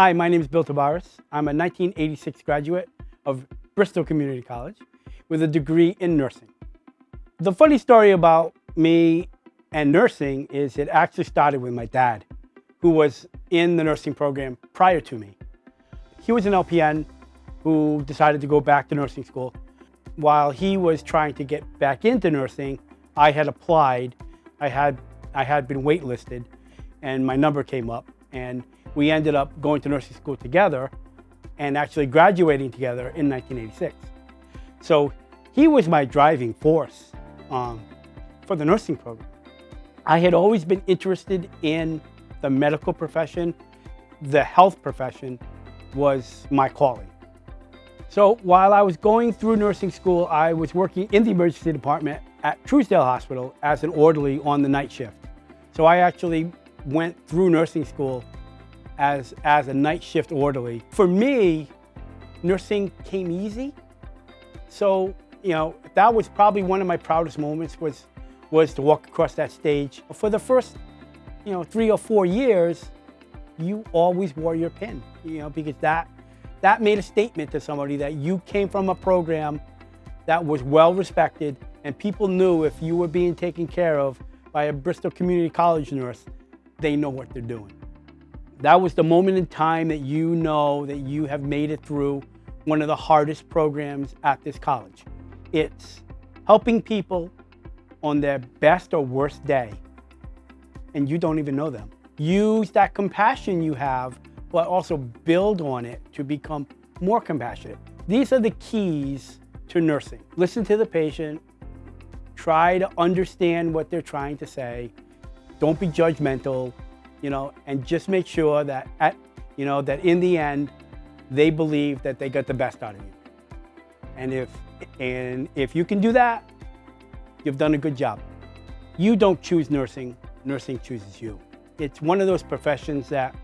Hi, my name is Bill Tabares. I'm a 1986 graduate of Bristol Community College with a degree in nursing. The funny story about me and nursing is it actually started with my dad, who was in the nursing program prior to me. He was an LPN who decided to go back to nursing school. While he was trying to get back into nursing, I had applied. I had, I had been waitlisted and my number came up and we ended up going to nursing school together and actually graduating together in 1986. So he was my driving force um, for the nursing program. I had always been interested in the medical profession. The health profession was my calling. So while I was going through nursing school, I was working in the emergency department at Truesdale Hospital as an orderly on the night shift. So I actually went through nursing school as, as a night shift orderly. For me, nursing came easy. So, you know, that was probably one of my proudest moments was, was to walk across that stage. For the first, you know, three or four years, you always wore your pin, you know, because that, that made a statement to somebody that you came from a program that was well respected and people knew if you were being taken care of by a Bristol Community College nurse, they know what they're doing. That was the moment in time that you know that you have made it through one of the hardest programs at this college. It's helping people on their best or worst day, and you don't even know them. Use that compassion you have, but also build on it to become more compassionate. These are the keys to nursing. Listen to the patient, try to understand what they're trying to say, don't be judgmental, you know, and just make sure that at, you know, that in the end, they believe that they got the best out of you. And if, and if you can do that, you've done a good job. You don't choose nursing, nursing chooses you. It's one of those professions that,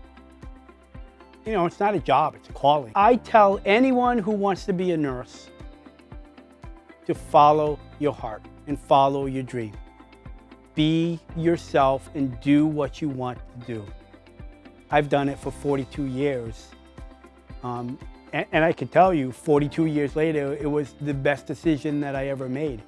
you know, it's not a job, it's a calling. I tell anyone who wants to be a nurse to follow your heart and follow your dream. Be yourself and do what you want to do. I've done it for 42 years. Um, and, and I can tell you, 42 years later, it was the best decision that I ever made.